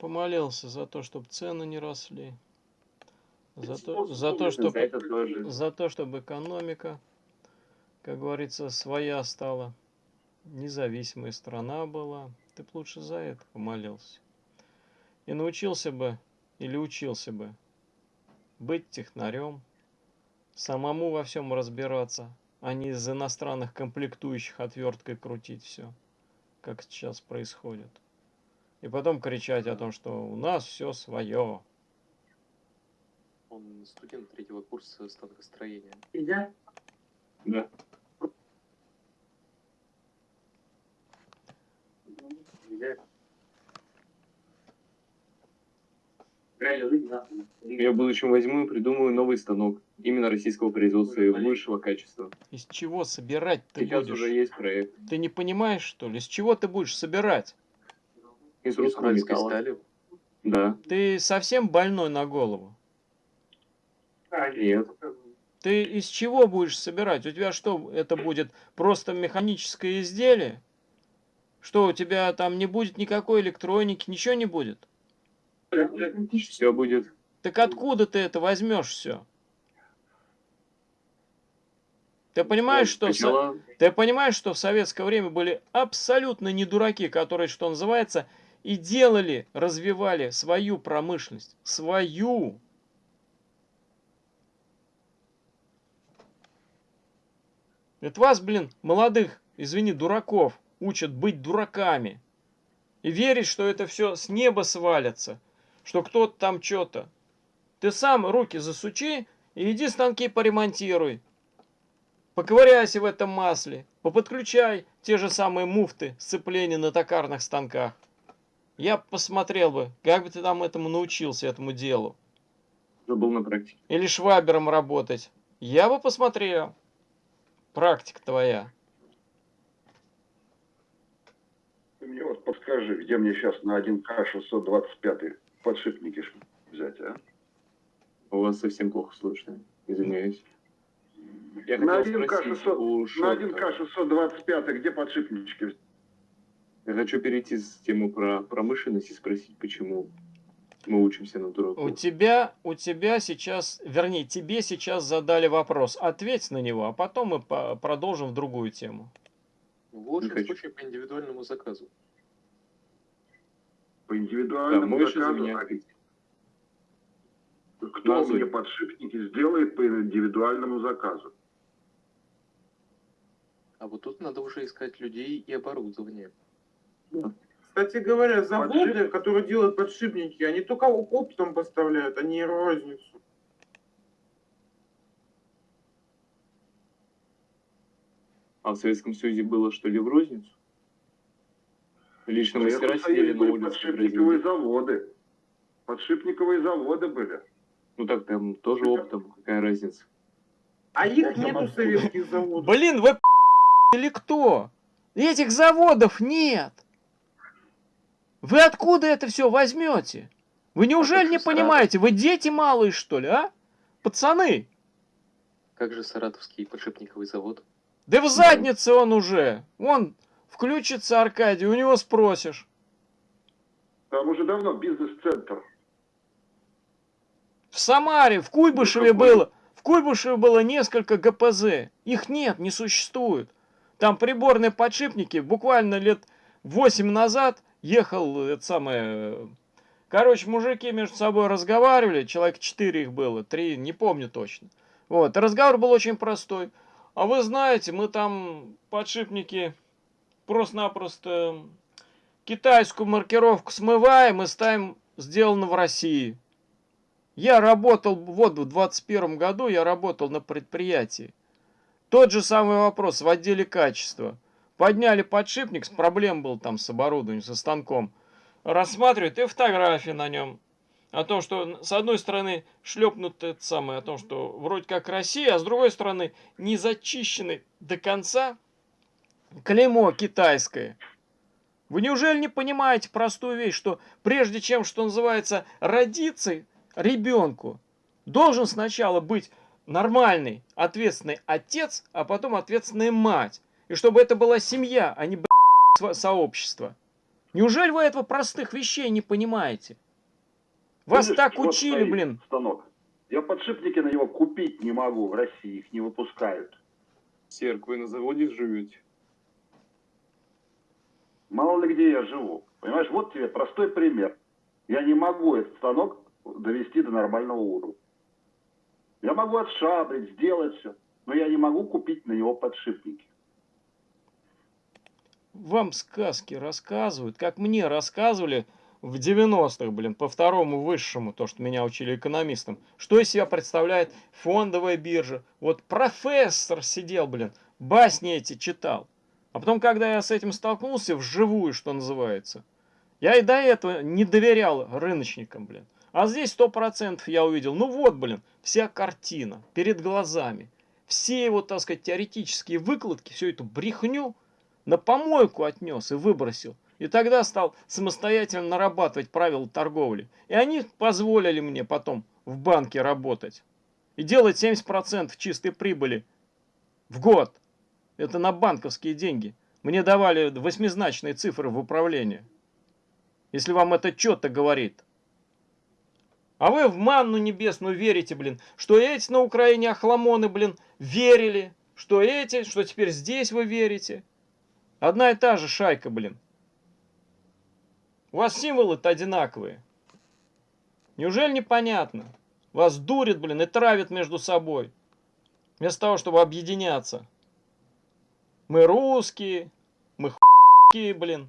Помолился за то, чтобы цены не росли. За то, за то, чтобы, за то, чтобы экономика, как говорится, своя стала. Независимая страна была. Ты б лучше за это помолился. И научился бы, или учился бы, быть технарем, самому во всем разбираться, а не из иностранных комплектующих отверткой крутить все, как сейчас происходит. И потом кричать о том, что у нас все свое. Он студент третьего курса станкостроения. Я? Да. Я. Нахуй. Я в будущем возьму и придумаю новый станок. Именно российского производства и высшего качества. Из чего собирать ты Сейчас будешь? уже есть проект. Ты не понимаешь, что ли? Из чего ты будешь собирать? Из русского металла. стали. Да. Ты совсем больной на голову? А, Нет. Ты из чего будешь собирать? У тебя что, это будет просто механическое изделие? Что, у тебя там не будет никакой электроники, ничего не будет? Все будет. Так откуда ты это возьмешь все? Ты понимаешь, что в Сначала ты понимаешь, что в советское время были абсолютно не дураки, которые, что называется, и делали, развивали свою промышленность, свою. Это вас, блин, молодых, извини, дураков, учат быть дураками. И верить, что это все с неба свалится, что кто-то там что-то. Ты сам руки засучи и иди станки поремонтируй. Поковыряйся в этом масле, поподключай те же самые муфты сцепления на токарных станках. Я посмотрел бы, как бы ты там этому научился, этому делу. уже был на практике. Или швабером работать. Я бы посмотрел. Практика твоя. Ты мне вот подскажи, где мне сейчас на 1К 625 подшипники взять, а? У вас совсем плохо слышно. Извиняюсь. Я На хотел 1К спросить 600, у на Шорта. 1К 625 где подшипнички взять? Я хочу перейти с темы про промышленность и спросить, почему мы учимся на дураку. У тебя, у тебя сейчас, вернее, тебе сейчас задали вопрос. Ответь на него, а потом мы по- продолжим в другую тему. В лучшем хочу. случае по индивидуальному заказу. По Да, индивидуальному за заказу. меня ответить? Кто Назови. мне подшипники сделает по индивидуальному заказу? А вот тут надо уже искать людей и оборудование. Кстати говоря, заводы, Подшип- которые делают подшипники, они только оптом поставляют, а не розницу. А в Советском Союзе было что ли в розницу? Лично мастера Советском сидели на улице подшипниковые заводы. Подшипниковые заводы были. Ну так там тоже оптом, какая разница? А их нету советских заводов. Блин, вы или кто? Этих заводов нет. Вы откуда это все возьмете? Вы неужели не Саратов. понимаете? Вы дети малые, что ли, а? Пацаны, Как же саратовский подшипниковый завод? да в заднице он уже. Вон, включится Аркадий, у него спросишь. Там уже давно бизнес-центр. В Самаре, в Куйбышеве Ну, было, в Куйбышеве было несколько ГПЗ. Их нет, не существует. Там приборные подшипники буквально лет 8 назад ехал это самое... Короче, мужики между собой разговаривали, человек 4 их было, 3, не помню точно. Вот, разговор был очень простой. А вы знаете, мы там подшипники просто-напросто китайскую маркировку смываем и ставим сделано в России. Я работал, вот в 21 году я работал на предприятии. Тот же самый вопрос в отделе качества. Подняли подшипник, с проблем был там с оборудованием, со станком. Рассматривают и фотографии на нем. О том, что с одной стороны шлепнут это самое, о том, что вроде как Россия, а с другой стороны не зачищенный до конца клеймо китайское. Вы неужели не понимаете простую вещь, что прежде чем, что называется, родиться ребенку, должен сначала быть нормальный, ответственный отец, а потом ответственная мать. И чтобы это была семья, а не сообщество. Неужели вы этого простых вещей не понимаете? Вас Видишь, так учили, блин. Станок. Я подшипники на него купить не могу в России, их не выпускают. Серк, вы на заводе живете? Мало ли где я живу. Понимаешь, вот тебе простой пример. Я не могу этот станок довести до нормального уровня. Я могу отшабрить, сделать все, но я не могу купить на него подшипники. Вам сказки рассказывают, как мне рассказывали в 90-х, блин, по второму высшему, то, что меня учили экономистам. Что из себя представляет фондовая биржа? Вот профессор сидел, блин, басни эти читал. А потом, когда я с этим столкнулся вживую, что называется, я и до этого не доверял рыночникам, блин. А здесь сто процентов я увидел, ну вот, блин, вся картина перед глазами. Все его, так сказать, теоретические выкладки, всю эту брехню на помойку отнес и выбросил. И тогда стал самостоятельно нарабатывать правила торговли. И они позволили мне потом в банке работать. И делать 70% чистой прибыли в год. Это на банковские деньги. Мне давали восьмизначные цифры в управлении. Если вам это что-то говорит. А вы в манну небесную верите, блин, что эти на Украине охламоны, блин, верили, что эти, что теперь здесь вы верите. Одна и та же шайка, блин. У вас символы-то одинаковые. Неужели непонятно? Вас дурит, блин, и травит между собой. Вместо того, чтобы объединяться. Мы русские, мы хуйки, блин.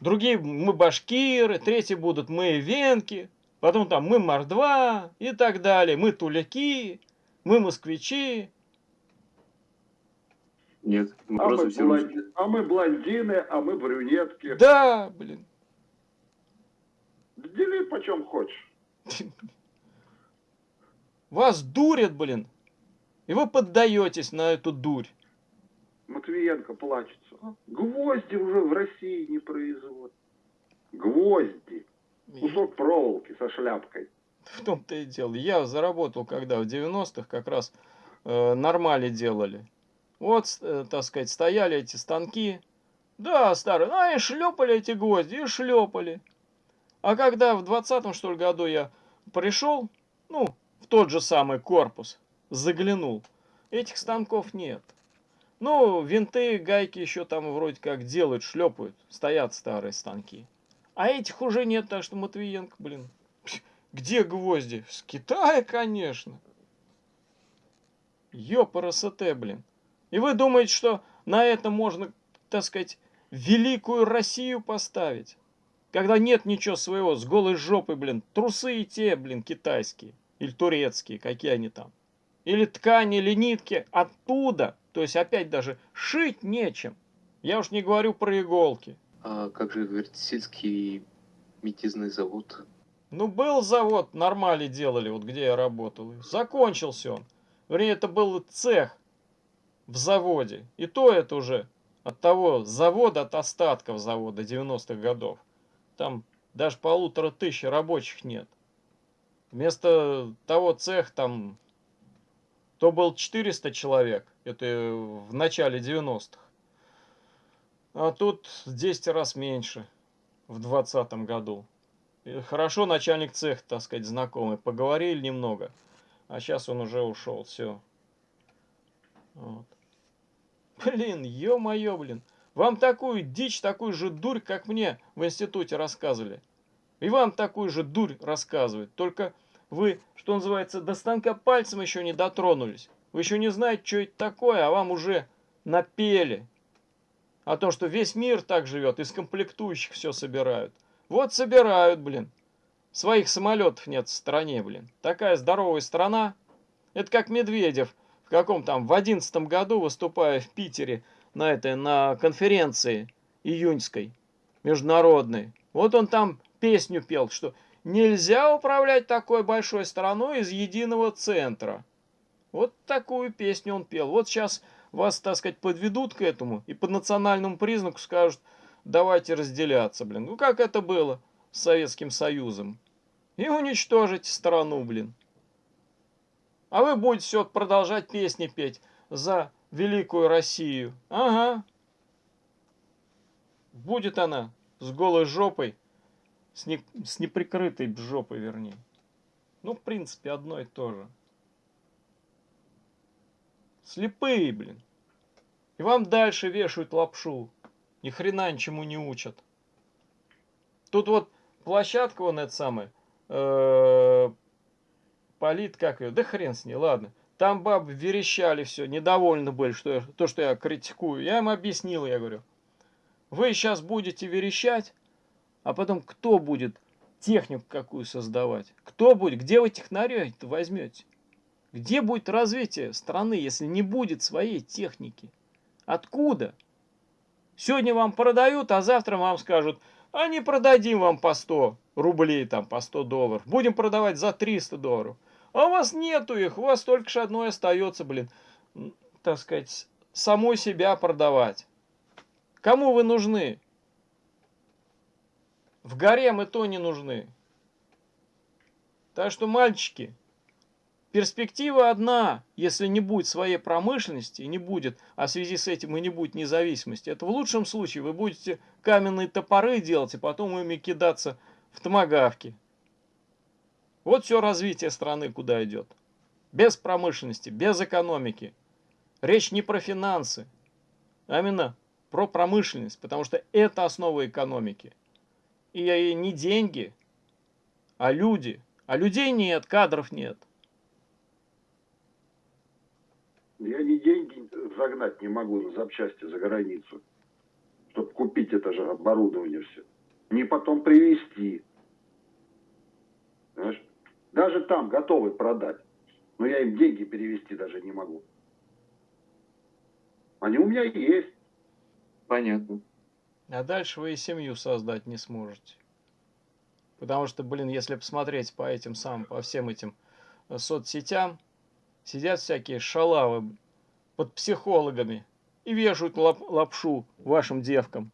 Другие мы башкиры, третьи будут мы венки. Потом там мы мордва и так далее. Мы туляки, мы москвичи. Нет, мы А просто мы, все блонди- русские. а мы блондины, а мы брюнетки. Да, блин. Дели почем хочешь. Вас дурят, блин. И вы поддаетесь на эту дурь. Матвиенко плачется. А? Гвозди уже в России не производят. Гвозди. Кусок проволоки со шляпкой. В том-то и дело. Я заработал, когда в 90-х как раз э, нормали делали. Вот, э, так сказать, стояли эти станки. Да, старые. А, и шлепали эти гвозди, и шлепали. А когда в 20-м, что ли, году я пришел, ну, в тот же самый корпус, заглянул, этих станков нет. Ну, винты, гайки еще там вроде как делают, шлепают, стоят старые станки. А этих уже нет, так что Матвиенко, блин, где гвозди? С Китая, конечно. Ёпарасоте, блин. И вы думаете, что на это можно, так сказать, великую Россию поставить? Когда нет ничего своего, с голой жопой, блин, трусы и те, блин, китайские. Или турецкие, какие они там. Или ткани, или нитки оттуда. То есть опять даже шить нечем. Я уж не говорю про иголки. А как же, говорит, сельский метизный завод? Ну, был завод, нормали делали, вот где я работал. Закончился он. Вернее, это был цех в заводе. И то это уже от того завода, от остатков завода 90-х годов. Там даже полутора тысяч рабочих нет. Вместо того цех там то был 400 человек. Это в начале 90-х. А тут в 10 раз меньше в 20 году. И Хорошо, начальник цеха, так сказать, знакомый. Поговорили немного. А сейчас он уже ушел. Все. Вот. Блин, ё-моё, блин. Вам такую дичь, такую же дурь, как мне в институте рассказывали. И вам такую же дурь рассказывают. Только вы, что называется, до станка пальцем еще не дотронулись. Вы еще не знаете, что это такое, а вам уже напели. О том, что весь мир так живет, из комплектующих все собирают. Вот собирают, блин. Своих самолетов нет в стране, блин. Такая здоровая страна. Это как Медведев каком там, в одиннадцатом году, выступая в Питере на этой, на конференции июньской, международной. Вот он там песню пел, что нельзя управлять такой большой страной из единого центра. Вот такую песню он пел. Вот сейчас вас, так сказать, подведут к этому и по национальному признаку скажут, давайте разделяться, блин. Ну как это было с Советским Союзом? И уничтожить страну, блин. А вы будете все продолжать песни петь за великую Россию. Ага. Будет она с голой жопой, с, не, с неприкрытой жопой, вернее. Ну, в принципе, одно и то же. Слепые, блин. И вам дальше вешают лапшу. Ни хрена ничему не учат. Тут вот площадка, вон это самое, э, полит, как ее, да хрен с ней, ладно. Там бабы верещали все, недовольны были, что я, то, что я критикую. Я им объяснил, я говорю, вы сейчас будете верещать, а потом кто будет технику какую создавать? Кто будет? Где вы технарей-то возьмете? Где будет развитие страны, если не будет своей техники? Откуда? Сегодня вам продают, а завтра вам скажут, а не продадим вам по 100 рублей, там, по 100 долларов. Будем продавать за 300 долларов. А у вас нету их, у вас только ж одно остается, блин, так сказать, самой себя продавать. Кому вы нужны? В горе мы то не нужны. Так что, мальчики, перспектива одна, если не будет своей промышленности, не будет, а в связи с этим и не будет независимости, это в лучшем случае вы будете каменные топоры делать, и потом ими кидаться в томагавки. Вот все развитие страны куда идет. Без промышленности, без экономики. Речь не про финансы, а именно про промышленность, потому что это основа экономики. И не деньги, а люди. А людей нет, кадров нет. Я ни деньги загнать не могу на запчасти за границу, чтобы купить это же оборудование все. Не потом привезти. Понимаешь? Даже там готовы продать. Но я им деньги перевести даже не могу. Они у меня есть. Понятно. А дальше вы и семью создать не сможете. Потому что, блин, если посмотреть по этим самым, по всем этим э, соцсетям, сидят всякие шалавы под психологами и вешают лап лапшу вашим девкам,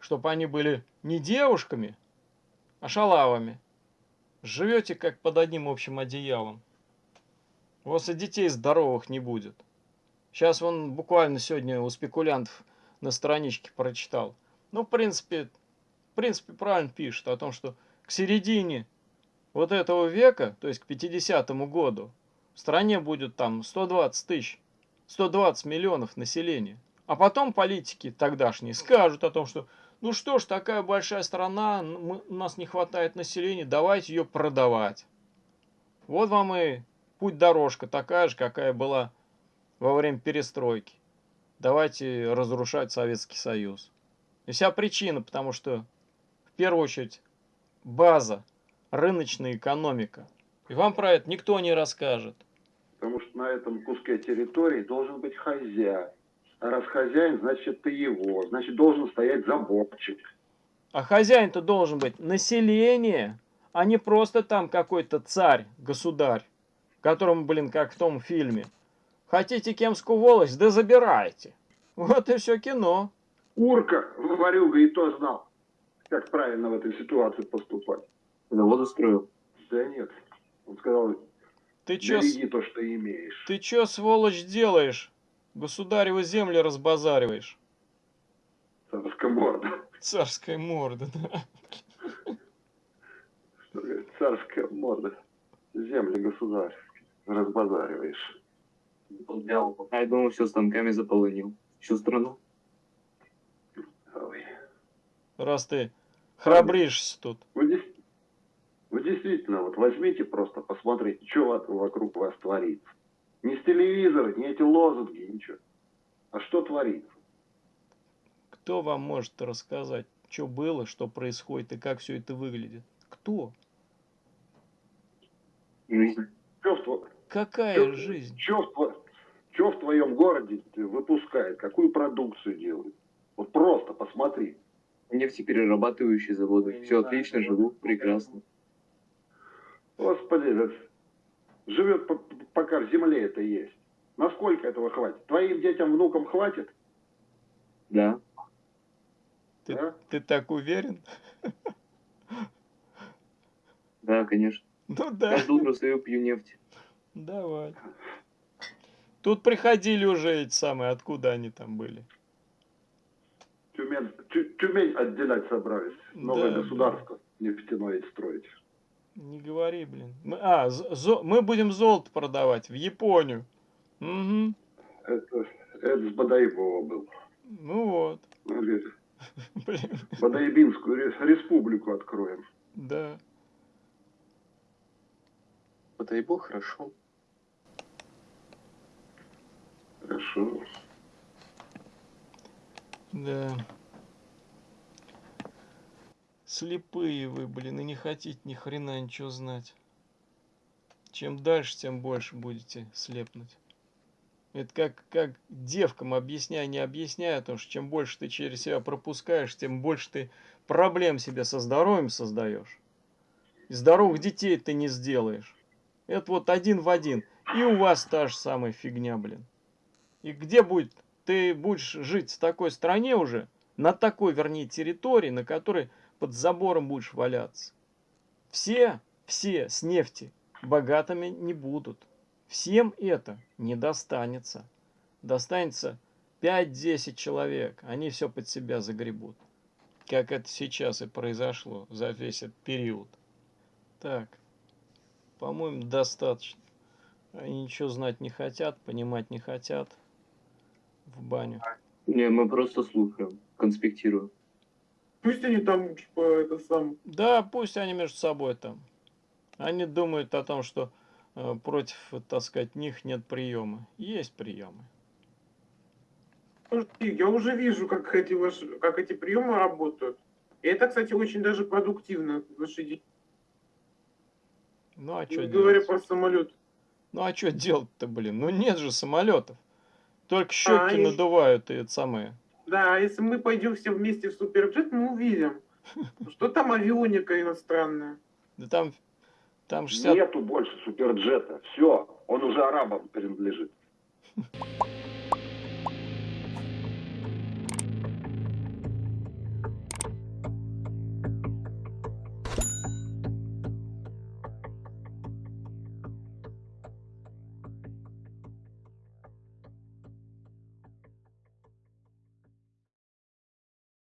чтобы они были не девушками, а шалавами. Живете как под одним общим одеялом. У вас и детей здоровых не будет. Сейчас вон буквально сегодня у спекулянтов на страничке прочитал. Ну, в принципе, в принципе, правильно пишет о том, что к середине вот этого века, то есть к 50-му году, в стране будет там 120 тысяч, 120 миллионов населения. А потом политики тогдашние скажут о том, что ну что ж, такая большая страна, мы, у нас не хватает населения, давайте ее продавать. Вот вам и путь-дорожка такая же, какая была во время перестройки. Давайте разрушать Советский Союз. И вся причина, потому что в первую очередь база, рыночная экономика. И вам про это никто не расскажет. Потому что на этом куске территории должен быть хозяин. А раз хозяин, значит ты его. Значит должен стоять заборчик. А хозяин-то должен быть население, а не просто там какой-то царь, государь, которому, блин, как в том фильме. Хотите кемскую волость, да забирайте. Вот и все кино. Урка, варюга, и то знал, как правильно в этой ситуации поступать. Завод устроил. Да нет. Он сказал, Ты чё, с- береги то, что имеешь. ты чё, сволочь, делаешь? Государевы земли разбазариваешь. Царская морда. Царская морда, да. Что говорит, Царская морда. Земли государственные. Разбазариваешь. А я думал, все станками заполонил. Всю страну. Ой. Раз ты храбришься тут. Вы действительно, вот возьмите просто, посмотрите, что вокруг вас творится. Не с телевизора, не эти лозунги, ничего. А что творится? Кто вам может рассказать, что было, что происходит и как все это выглядит? Кто? В, тво- Какая чё- жизнь? чё в тво- чё в твоем городе выпускает? Какую продукцию делают? Вот просто посмотри. Нефтеперерабатывающие заводы. Все отлично, живу прекрасно. Господи, да живет по- пока в земле это есть. Насколько этого хватит? Твоим детям, внукам хватит? Да. Ты, Да? ты так уверен? Да, конечно. Ну да, Каждое утро свою пью нефть. давай. Тут приходили уже эти самые, откуда они там были. Тюмен, Тю- Тюмень отделять собрались. Новое Да, государство нефтяное строить. Не говори, блин. Мы, а, зо- мы будем золото продавать в Японию. Угу. Это, это с Бадаибова был. Ну вот. Блин, Бадаибинскую ре- республику откроем. да. Бог, хорошо. Хорошо. Да. Слепые вы, блин, и не хотите ни хрена ничего знать. Чем дальше, тем больше будете слепнуть. Это как, как девкам объясняй, не объясняй, потому что чем больше ты через себя пропускаешь, тем больше ты проблем себе со здоровьем создаешь. И здоровых детей ты не сделаешь. Это вот один в один. И у вас та же самая фигня, блин. И где будет, ты будешь жить в такой стране уже, на такой, вернее, территории, на которой под забором будешь валяться. Все, все с нефти богатыми не будут. Всем это не достанется. Достанется 5-10 человек. Они все под себя загребут. Как это сейчас и произошло за весь этот период. Так, по-моему, достаточно. Они ничего знать не хотят, понимать не хотят. В баню. Не, мы просто слушаем, конспектируем. Пусть они там, типа, это сам... Да, пусть они между собой там. Они думают о том, что э, против, так сказать, них нет приема. Есть приемы. И Я уже вижу, как эти, ваши, как эти приемы работают. И это, кстати, очень даже продуктивно. Ваши деньги. Ну а что говоря про самолет. Ну а что делать-то, блин? Ну нет же самолетов. Только щеки и- надувают и это самое. Да, а если мы пойдем все вместе в суперджет, мы увидим, что там авионика иностранная. Да там, там 60... Нету больше суперджета. Все, он уже арабам принадлежит.